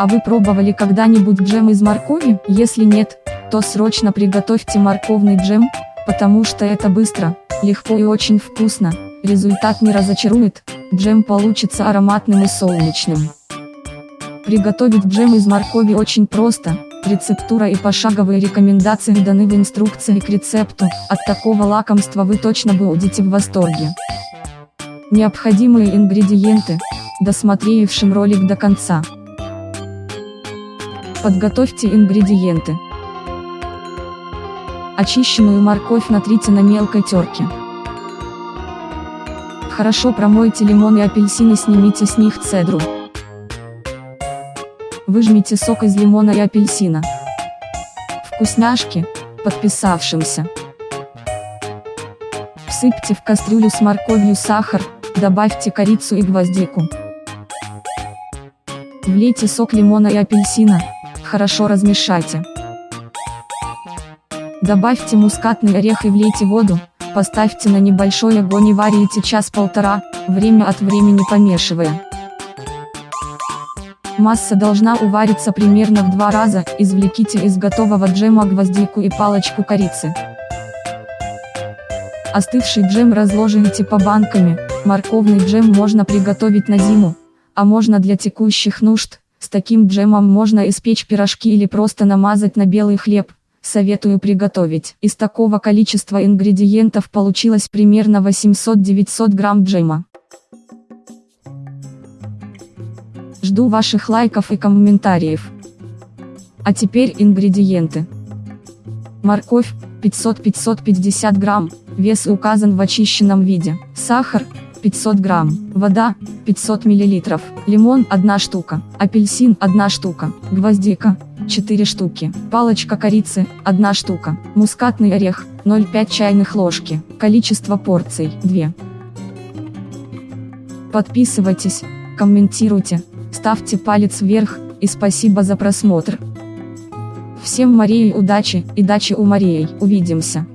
А вы пробовали когда-нибудь джем из моркови? Если нет, то срочно приготовьте морковный джем, потому что это быстро, легко и очень вкусно. Результат не разочарует, джем получится ароматным и солнечным. Приготовить джем из моркови очень просто, рецептура и пошаговые рекомендации даны в инструкции к рецепту, от такого лакомства вы точно будете в восторге. Необходимые ингредиенты, досмотревшим ролик до конца. Подготовьте ингредиенты. Очищенную морковь натрите на мелкой терке. Хорошо промойте лимон и апельсин и снимите с них цедру. Выжмите сок из лимона и апельсина. Вкусняшки, подписавшимся. Всыпьте в кастрюлю с морковью сахар, добавьте корицу и гвоздику. Влейте сок лимона и апельсина, хорошо размешайте. Добавьте мускатный орех и влейте воду, поставьте на небольшой огонь и варите час-полтора, время от времени помешивая. Масса должна увариться примерно в два раза, извлеките из готового джема гвоздику и палочку корицы. Остывший джем разложите по банками, морковный джем можно приготовить на зиму, а можно для текущих нужд, с таким джемом можно испечь пирожки или просто намазать на белый хлеб, советую приготовить. Из такого количества ингредиентов получилось примерно 800-900 грамм джема. Жду ваших лайков и комментариев. А теперь ингредиенты. Морковь, 500-550 грамм, вес указан в очищенном виде. Сахар, 500 грамм, вода, 500 миллилитров, лимон 1 штука, апельсин 1 штука, гвоздика, 4 штуки, палочка корицы, 1 штука, мускатный орех, 0,5 чайных ложки, количество порций, 2. Подписывайтесь, комментируйте, ставьте палец вверх, и спасибо за просмотр. Всем Марии удачи, и дачи у Марии, увидимся.